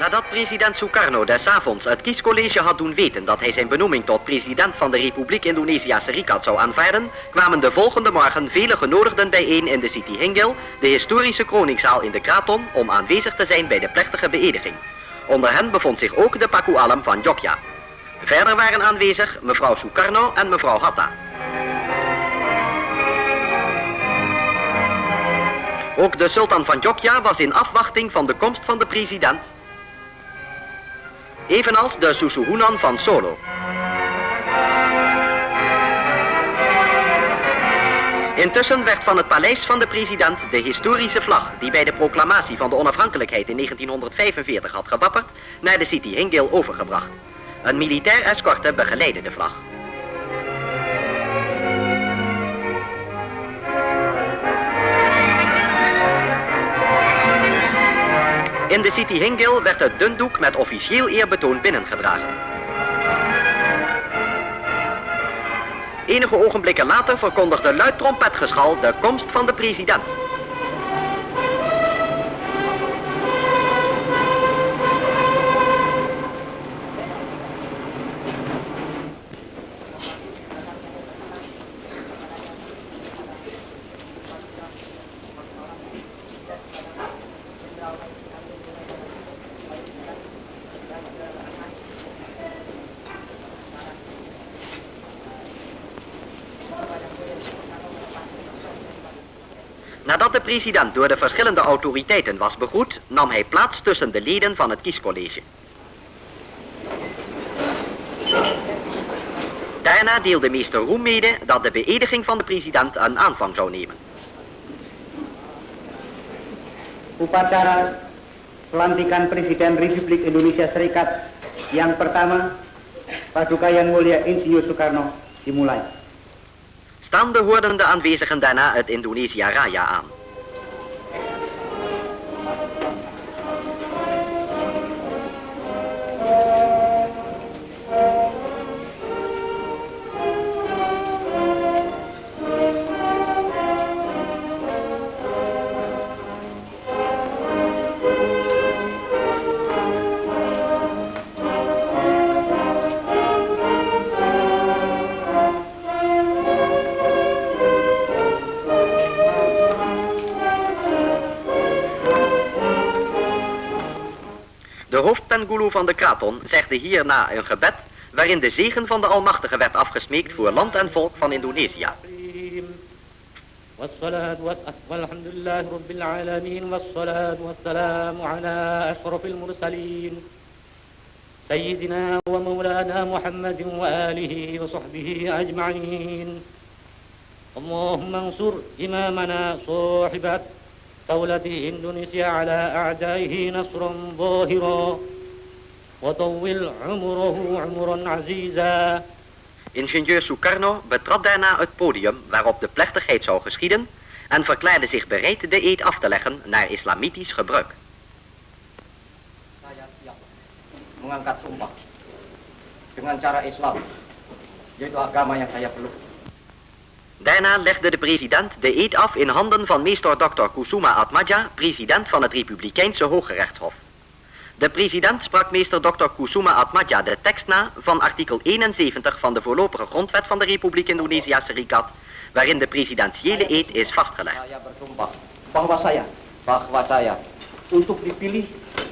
Nadat president Sukarno des avonds het kiescollege had doen weten dat hij zijn benoeming tot president van de Republiek Indonesië Serikat zou aanvaarden, kwamen de volgende morgen vele genodigden bijeen in de City Hingil, de historische kroningszaal in de Kraton, om aanwezig te zijn bij de plechtige beëdiging. Onder hen bevond zich ook de Paku Alam van Jogja. Verder waren aanwezig mevrouw Sukarno en mevrouw Hatta. Ook de sultan van Jogja was in afwachting van de komst van de president evenals de Susuhunan van Solo. Intussen werd van het paleis van de president de historische vlag, die bij de proclamatie van de onafhankelijkheid in 1945 had gewapperd, naar de City Hingil overgebracht. Een militair escorte begeleidde de vlag. In de City Hingil werd het dundoek met officieel eerbetoon binnengedragen. Enige ogenblikken later verkondigde luid trompetgeschal de komst van de president. Nadat de president door de verschillende autoriteiten was begroet, nam hij plaats tussen de leden van het kiescollege. Daarna deelde meester Roem mede dat de beëdiging van de president een aanvang zou nemen. Upacara pelantikan Presiden Republik Indonesia Serikat yang pertama Paduka Yang Mulia Insinyur Soekarno dimulai. Staande hoorden de aanwezigen daarna het Indonesia Raya aan. hoofdpengulu van de Kraton zegde hierna een gebed waarin de zegen van de Almachtige werd afgesmeekt voor land en volk van Indonesië. والصلاة والحمد لله رب العالمين والصلاة والسلام على أشرف المرسلين سيدنا ومولانا محمد وآله وصحبه أجمعين اللهم انصر إمامنا صاحب دولة إندونيسيا على أعدائه نصرا ظاهرا وطول عمره عمرا عزيزا Ingenieur Sukarno betrad daarna het podium waarop de plechtigheid zou geschieden en verklaarde zich bereid de eed af te leggen naar islamitisch gebruik. Saya siap mengangkat sumpah dengan cara Islam, yaitu agama yang saya peluk. Daarna legde de president de eed af in handen van meester Dr. Kusuma Atmaja, president van het Republikeinse Hooggerechtshof. De president sprak meester Dr. Kusuma Atmaja de tekst na van artikel 71 van de voorlopige grondwet van de Republiek Indonesië Serikat, waarin de presidentiële eed is vastgelegd. Saya bersumpah bahwa saya bahwa saya. Untuk dipilih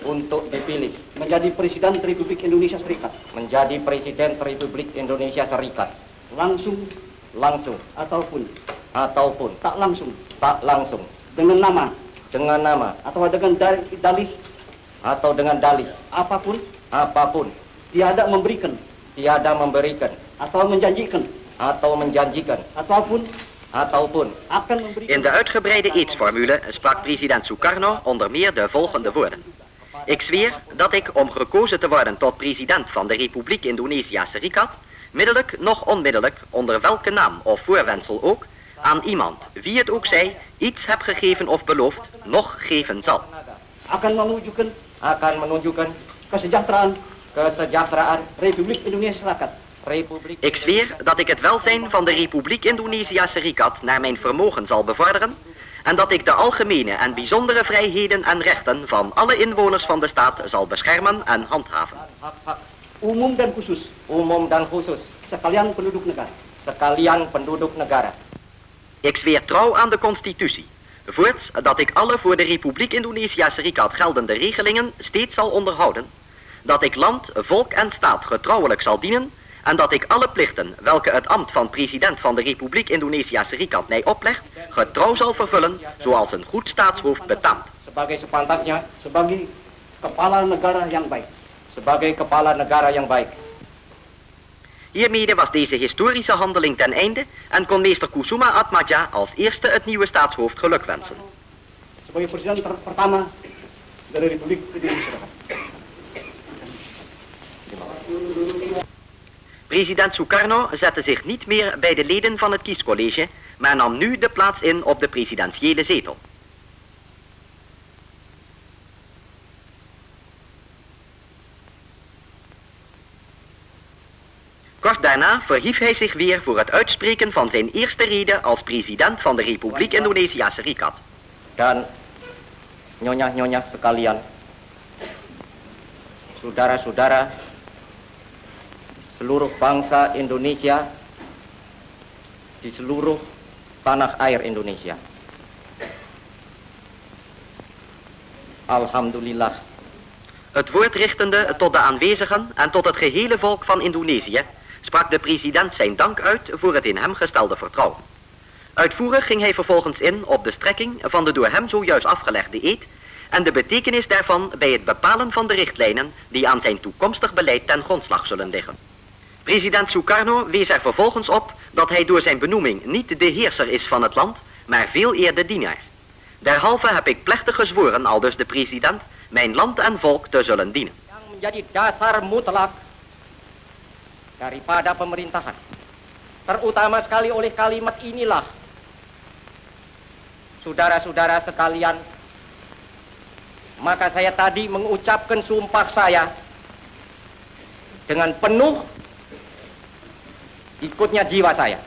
untuk dipilih. Menjadi Presiden Republik Indonesia Serikat. Menjadi Presiden Republik Indonesia Serikat. Langsung. Langsung. Ataupun. Ataupun. Tak langsung. Tak langsung. Dengan nama. Dengan nama. Atau dengan dalih, dalih atau dengan dalih. Apapun. Apapun. Tiada memberikan. Tiada memberikan. Atau menjanjikan. Atau menjanjikan. Ataupun. Ataupun. Akan memberikan. In de uitgebreide eedsformule sprak president Sukarno onder meer de volgende woorden. Ik zweer dat ik, om gekozen te worden tot president van de Republiek Indonesië Serikat, middelijk nog onmiddellijk, onder welke naam of voorwendsel ook, aan iemand, wie het ook zij, iets heb gegeven of beloofd, nog geven zal. akan menunjukkan akan menunjukkan kesejahteraan kesejahteraan Republik Indonesia Serikat Republik Ik zweer dat ik het welzijn van de Republiek Indonesië Serikat naar mijn vermogen zal bevorderen en dat ik de algemene en bijzondere vrijheden en rechten van alle inwoners van de staat zal beschermen en handhaven. Umum dan khusus. Umum dan khusus. Sekalian penduduk negara. Sekalian penduduk negara. Ik zweer trouw aan de constitutie. Voorts dat ik alle voor de Republiek Indonesië Serikat geldende regelingen steeds zal onderhouden. Dat ik land, volk en staat getrouwelijk zal dienen. En dat ik alle plichten welke het ambt van president van de Republiek Indonesië Serikat mij oplegt, getrouw zal vervullen zoals een goed staatshoofd betaamt. Sebagai sepantasnya, sebagai kepala negara yang baik. Sebagai kepala negara yang baik. Hiermede was deze historische handeling ten einde en kon meester Kusuma Atmaja als eerste het nieuwe staatshoofd. Sebagai presiden ter- pertama dari Republik Indonesia. President Sukarno zette zich niet meer bij de leden van het kiescollege, maar nam nu de plaats in op de presidentiële zetel. Kort daarna verhief hij zich weer voor het uitspreken van zijn eerste rede als president van de Republiek Indonesië Serikat. Dan nyonya-nyonya sekalian, saudara-saudara, seluruh bangsa Indonesia di seluruh tanah air Indonesia. Alhamdulillah, Het woord richtende tot de aanwezigen en tot het gehele volk van Indonesië, sprak de president zijn dank uit voor het in hem gestelde vertrouwen. Uitvoerig ging hij vervolgens in op de strekking van de door hem zojuist afgelegde eed en de betekenis daarvan bij het bepalen van de richtlijnen die aan zijn toekomstig beleid ten grondslag zullen liggen. President Sukarno wees er vervolgens op dat hij door zijn benoeming niet de heerser is van het land, maar veel eer de dienaar. Derhalve heb ik plechtig gezworen, aldus de president, mijn land en volk te zullen dienen. yang menjadi dasar mutlak daripada pemerintahan. Terutama sekali oleh kalimat inilah. Saudara-saudara sekalian, maka saya tadi mengucapkan sumpah saya dengan penuh ikutnya jiwa saya.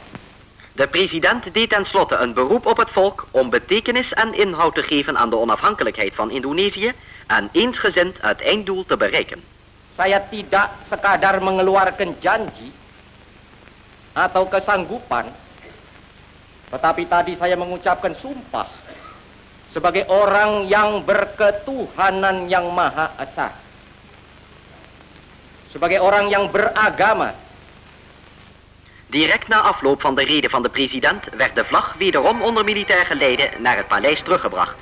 De president deed tenslotte een beroep op het volk om betekenis en inhoud te geven aan de onafhankelijkheid van Indonesië en eensgezind het einddoel te bereiken. Saya tidak sekadar mengeluarkan janji atau kesanggupan, tetapi tadi saya mengucapkan sumpah sebagai orang yang berketuhanan yang maha esa. Sebagai orang yang beragama, Direct na afloop van de rede van de president werd de vlag wederom onder militair geleide naar het paleis teruggebracht.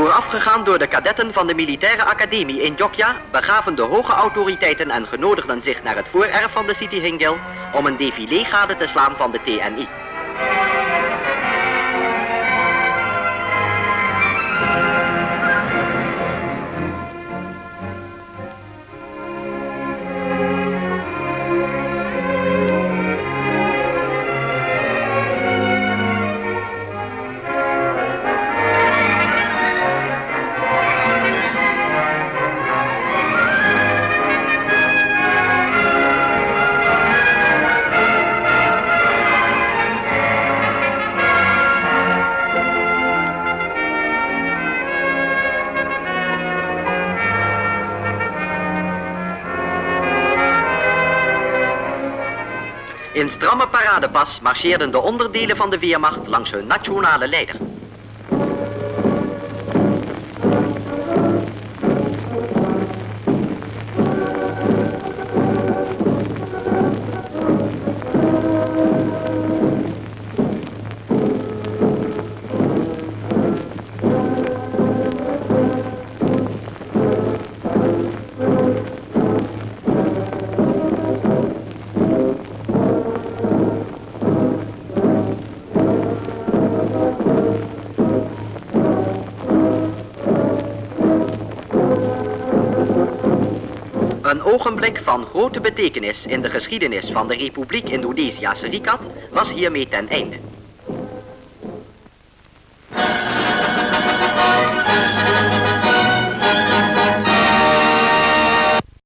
Voorafgegaan door de kadetten van de militaire academie in Jogja begaven de hoge autoriteiten en genodigden zich naar het voorerf van de City Hingil om een défilé gade te slaan van de TNI. In stramme paradepas marcheerden de onderdelen van de Weermacht langs hun nationale leider. Een ogenblik van grote betekenis in de geschiedenis van de Republiek Indonesië Serikat was hiermee ten einde.